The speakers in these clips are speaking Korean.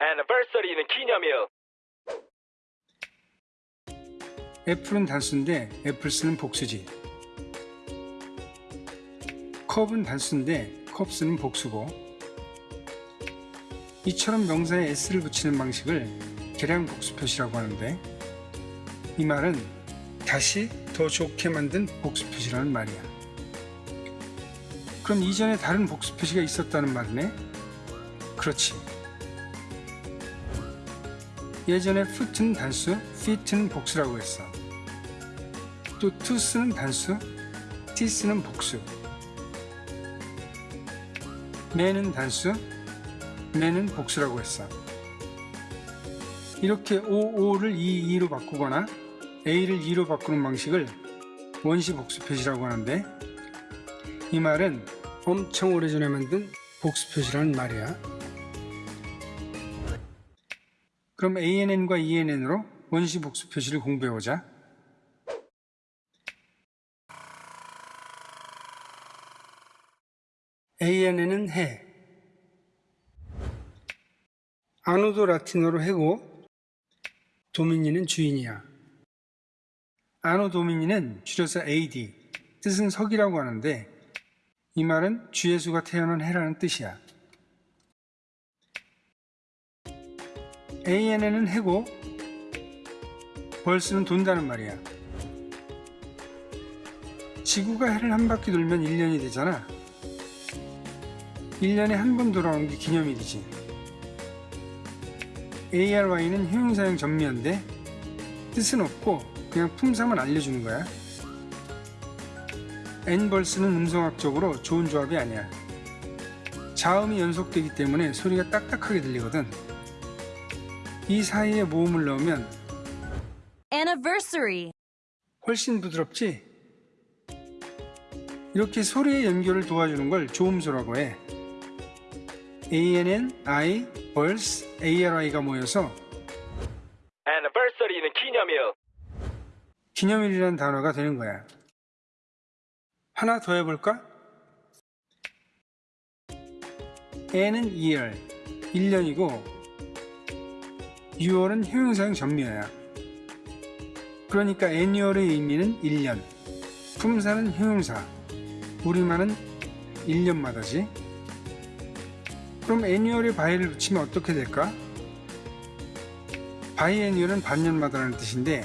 애니버서리는 기념일. 애플은 단수인데 애플스는 복수지. 컵은 단수인데 컵스는 복수고 이처럼 명사에 s를 붙이는 방식을 계량 복수 표시라고 하는데 이 말은 다시 더 좋게 만든 복수 표시라는 말이야. 그럼 이전에 다른 복수 표시가 있었다는 말이네? 그렇지. 예전에 foot는 단수, fit는 복수라고 했어. 또 to스는 단수, t스는 복수. 매는 단수, 매는 복수라고 했어. 이렇게 OO를 EE로 바꾸거나 A를 E로 바꾸는 방식을 원시 복수 표시라고 하는데 이 말은 엄청 오래전에 만든 복수 표시라는 말이야. 그럼 ANN과 ENN으로 원시 복수 표시를 공부해보자. ANN은 해. 아노도 라틴어로 해고, 도미니는 주인이야. 아노 도미니는 줄여서 AD, 뜻은 석이라고 하는데 이 말은 주예수가 태어난 해라는 뜻이야. ANN은 해고, 벌스는 돈다는 말이야. 지구가 해를 한 바퀴 돌면 1년이 되잖아. 1년에 한 번 돌아오는 게 기념일이지. ARY는 효용사용 전미인데 뜻은 없고 그냥 품사만 알려주는 거야. N벌스는 음성학적으로 좋은 조합이 아니야. 자음이 연속되기 때문에 소리가 딱딱하게 들리거든. 이 사이에 모음을 넣으면 anniversary, 훨씬 부드럽지? 이렇게 소리의 연결을 도와주는 걸 조음소라고 해. ANN, I, 벌스, ARI가 모여서 애니버서리는 기념일. 기념일이라는 단어가 되는 거야. 하나 더 해볼까? N은 year, 1년이고 6월은 효용사용 전미어야. 그러니까 annual의 의미는 1년, 품사는 효용사, 우리말은 1년마다지. 그럼 annual에 바이를 붙이면 어떻게 될까? 바이애니얼은 반년마다라는 뜻인데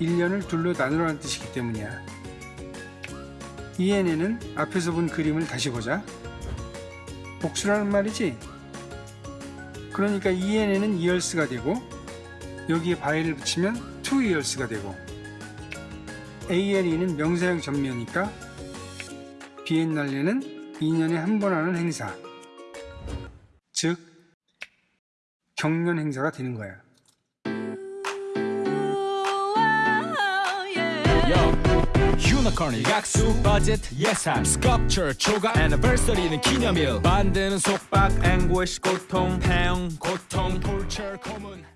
1년을 둘로 나누라는 뜻이기 때문이야. ENN은 앞에서 본 그림을 다시 보자. 복수라는 말이지? 그러니까 ENN은 years가 되고 여기에 바이를 붙이면 years가 되고 ANE는 명사형 전면이니까 비엔날레는 2년에 한 번 하는 행사 즉 경년 행사가 되는 거야. 유니콘 일각수 버짓 예산 스culpture 초과 애니버서리는 기념일. 만드는 속박 앵고시 고통 태형 고통 톨처 고문